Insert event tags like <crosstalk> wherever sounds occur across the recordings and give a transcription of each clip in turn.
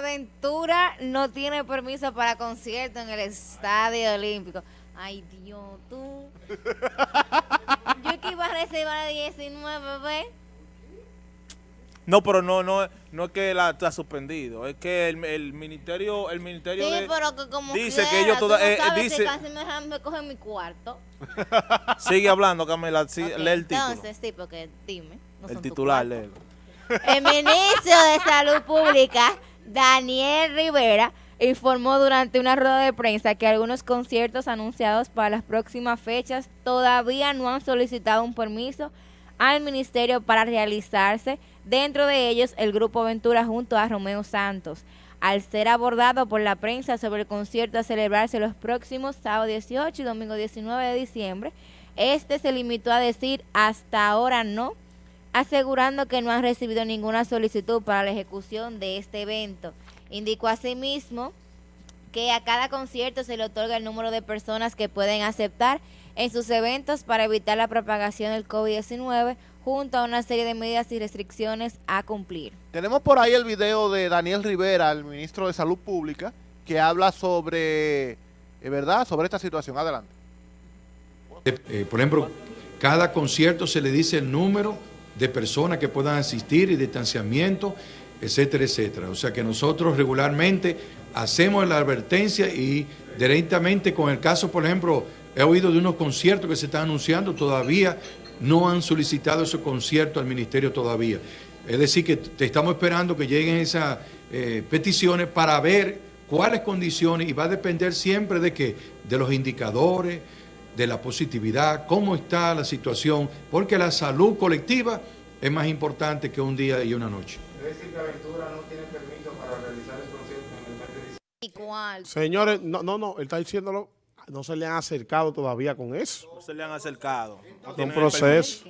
Aventura no tiene permiso para concierto en el Estadio Olímpico. Ay, Dios, tú. Yo que iba a reservar 19, ¿ves? No, pero no, no, no es que la está suspendido, es que el, el ministerio, el ministerio Sí, de- pero que como dice que quiera, ellos tú toda- no eh, sabes si dice- casi me, me cogen mi cuarto. <laughs> sigue hablando, Camila, sí, Ok, lee el título, Entonces, sí, porque dime. no el titular, léelo. El ministro de Salud Pública, Daniel Rivera, informó durante una rueda de prensa que algunos conciertos anunciados para las próximas fechas todavía no han solicitado un permiso al ministerio para realizarse, dentro de ellos el Grupo Ventura junto a Romeo Santos. Al ser abordado por la prensa sobre el concierto a celebrarse los próximos sábado 18 y domingo 19 de diciembre, este se limitó a decir hasta ahora no, asegurando que no han recibido ninguna solicitud para la ejecución de este evento. Indicó asimismo que a cada concierto se le otorga el número de personas que pueden aceptar en sus eventos para evitar la propagación del COVID-19 junto a una serie de medidas y restricciones a cumplir. Tenemos por ahí el video de Daniel Rivera, el ministro de Salud Pública, que habla sobre, eh, ¿verdad? Sobre esta situación. Adelante. Eh, por ejemplo, cada concierto se le dice el número de personas que puedan asistir y distanciamiento, etcétera, etcétera. O sea que nosotros regularmente hacemos la advertencia y directamente con el caso, por ejemplo, he oído de unos conciertos que se están anunciando, todavía no han solicitado esos conciertos al ministerio todavía. Es decir, que te estamos esperando que lleguen esas eh, peticiones para ver cuáles condiciones y va a depender siempre de que de los indicadores, de la positividad, cómo está la situación, porque la salud colectiva es más importante que un día y una noche. ¿Y cuál? Señores, no, no, no, él está diciéndolo, no se le han acercado todavía con eso. No se le han acercado. No Un proceso.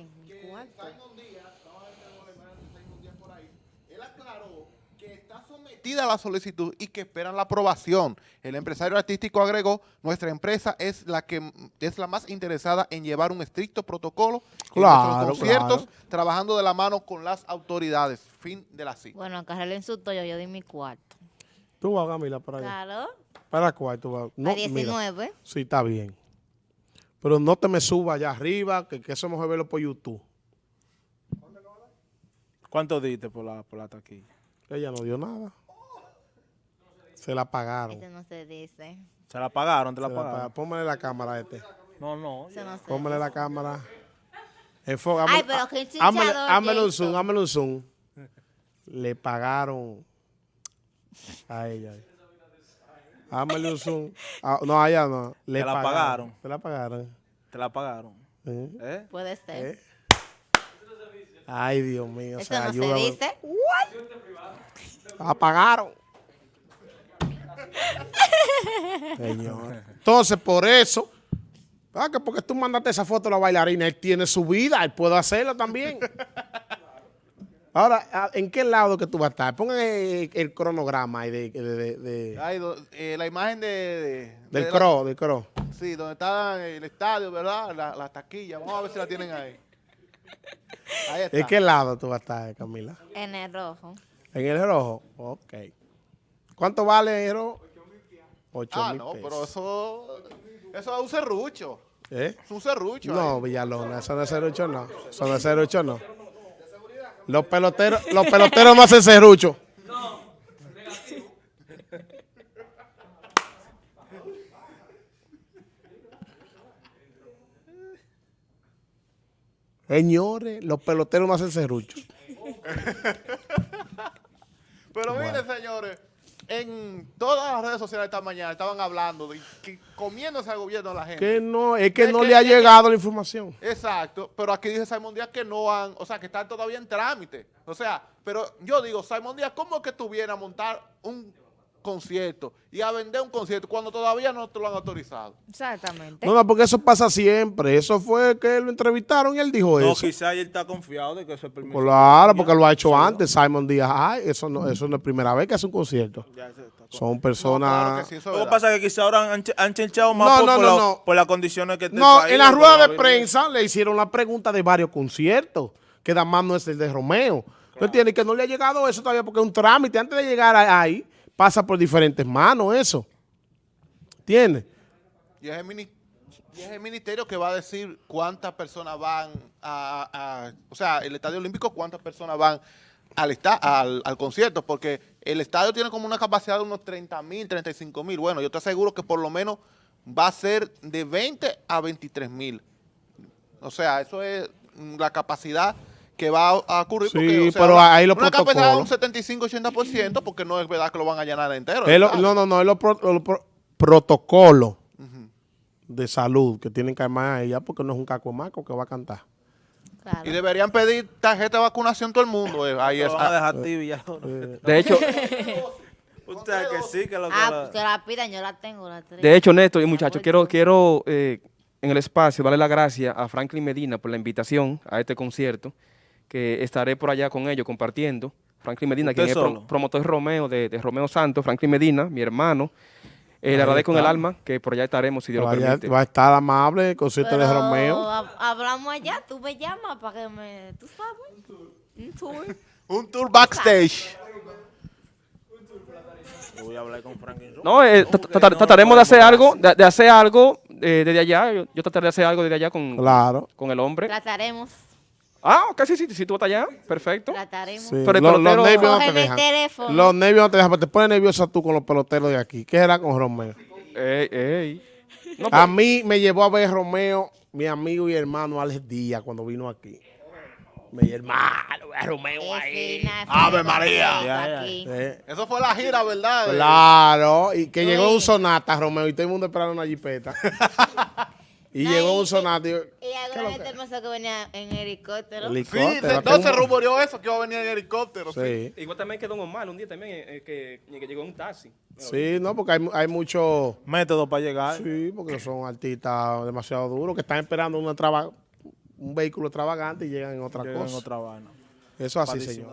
Él aclaró que está sometida a la solicitud y que esperan la aprobación. El empresario artístico agregó, nuestra empresa es la que es la más interesada en llevar un estricto protocolo en Claro, nuestros conciertos, claro. trabajando de la mano con las autoridades. Fin de la cita. Bueno, acá le insultó yo, yo di mi cuarto. Tú vas, Camila, para allá. Claro, ¿Para cuál tú vas? No, a mira, 19. sí, está bien. Pero no te me subas allá arriba, que, que eso mejor verlo por YouTube. ¿Cuánto diste por la, por la taquilla? Ella no dio nada. Se la pagaron. Este no se dice. ¿Se la pagaron? ¿Te la Se la pagaron? pagaron. Póngale la cámara a este. No, no. Eso no se Póngale la cámara. Enfoca. Ay, pero qué Hámele hámele un zoom, hámele un zoom. Le pagaron a ella. Hámele un zoom. <laughs> Ah, no, a ella no. Le Te la pagaron. Te la pagaron. ¿Te la pagaron? ¿Eh? ¿Eh? Puede ser. ¿Eh? Ay, Dios mío. Eso o sea, no se dice. La pagaron. Señor. Entonces, por eso, ah, que porque tú mandaste esa foto a la bailarina, él tiene su vida, él puede hacerlo también. Ahora, ah, ¿en qué lado que tú vas a estar? Pongan el, el cronograma ahí de, de- de- de- Ay, do- eh, la imagen de... de- del de la- cro, del cro. Sí, donde está el estadio, ¿verdad? La, la taquilla. Vamos a ver si la tienen ahí. Ahí está. ¿En qué lado tú vas a estar, Camila? En el rojo. ¿En el rojo? Ok. ¿Cuánto vale rojo? Ocho Ah, mil no, pesos. pero eso, eso es un serrucho. ¿Eh? Es un serrucho. No, ahí. Villalona, eso no es serrucho, no. Eso no es serrucho, no. Los peloteros, los peloteros no hacen serrucho. Señores, los peloteros no hacen serrucho. Pero miren, señores, en todas las redes sociales esta mañana estaban hablando de que comiéndose al gobierno de la gente. Que no, es que Es no que- le ha que- llegado la información. Exacto, pero aquí dice Simon Díaz que no han, o sea, que están todavía en trámite. O sea, pero yo digo, Simon Díaz, ¿cómo es que tú vienes a montar un concierto y a vender un concierto cuando todavía no te lo han autorizado? Exactamente. No, no, porque eso pasa siempre. Eso fue que lo entrevistaron y él dijo No, eso. quizá él está confiado de que eso es permiso. Claro, porque lo ha hecho antes. Simon Díaz, ay, eso no, eso no es primera vez que hace un concierto. Ya se está con- Son No, claro personas... que sí, eso Lo que pasa es que quizá ahora han, han chenchado más No, por, no, por no, la- no. por las condiciones que No, país, en la rueda de prensa le hicieron la pregunta de varios conciertos, que nada más no es el de Romeo. ¿Tú entiendes? Que no le ha llegado eso todavía porque es un trámite. Antes de llegar a- ahí, pasa por diferentes manos eso. ¿Entiendes? Y es, el ministerio que va a decir cuántas personas van a, o sea, el Estadio Olímpico, cuántas personas van al, al, al concierto, porque el estadio tiene como una capacidad de unos 30 mil, 35 mil. Bueno, yo te aseguro que por lo menos va a ser de 20 a 23 mil. O sea, eso es la capacidad que va a, ocurrir. Sí, porque, o sea, pero ahí los Una capacidad de un protocolos. 75-80%, porque no es verdad que lo van a llenar entero. lo- no, no, no, es los pro- los pro- protocolos de salud que tienen que armar a ella porque no es un cacomaco que va a cantar. Claro. Y deberían pedir tarjeta de vacunación todo el mundo. eh, Ahí Lo es, van a dejar tibia. <laughs> De hecho, Usted que sí, que lo que Ah, lo- pues que la pidan, yo la tengo, la tengo. de hecho, Néstor y muchachos, quiero, quiero eh, en el espacio darle las gracias a Franklin Medina por la invitación a este concierto, que estaré por allá con ellos compartiendo. Franklin Medina, ¿Usted quien es pro- promotor Romeo de, de Romeo Santos, Franklin Medina, mi hermano. Eh, le agradezco en el alma que por allá estaremos, si Dios lo permite. va a estar amable, concierto de Romeo. hab- hablamos allá, tú me llamas para que me... ¿Tú sabes? Un tour. un tour <laughs> backstage. Voy a hablar con Franklin. No, eh, trataremos de hacer algo, de, de hacer algo eh, desde allá. Yo, yo trataré de hacer algo desde allá con, Claro. con el hombre. Trataremos, Ah, ok, sí, sí, sí, tú estás allá, perfecto. trataremos. Sí, Pero el los, nervios no te el dejan. Los nervios no te dejan, pero te pones nerviosa tú con los peloteros de aquí. ¿Qué era con Romeo? Ey, ey. No, A pues, mí me llevó a ver Romeo, mi amigo y hermano Alex Díaz, cuando vino aquí. Mi hermano, ve a Romeo ahí. Ave María. Ya, ya. Eh, Eso fue la gira, ¿verdad? Claro, y que llegó un sonata, Romeo, y todo el mundo esperando una jipeta. <laughs> y No, llegó y- un sonata. Y, Y alguna gente pensó que venía en helicóptero. Sí, helicóptero, aquí no se un- rumoreó eso, que iba a venir en helicóptero. Sí. Sí, igual también que Don Omar un día también eh, que, que llegó en un taxi. sí, no, porque hay, hay muchos. Método para llegar. Sí, porque son artistas demasiado duros que están esperando una traba- un vehículo extravagante y llegan en otra Llegan en cosa. otra vaina. Eso así, Padrísimo. señor.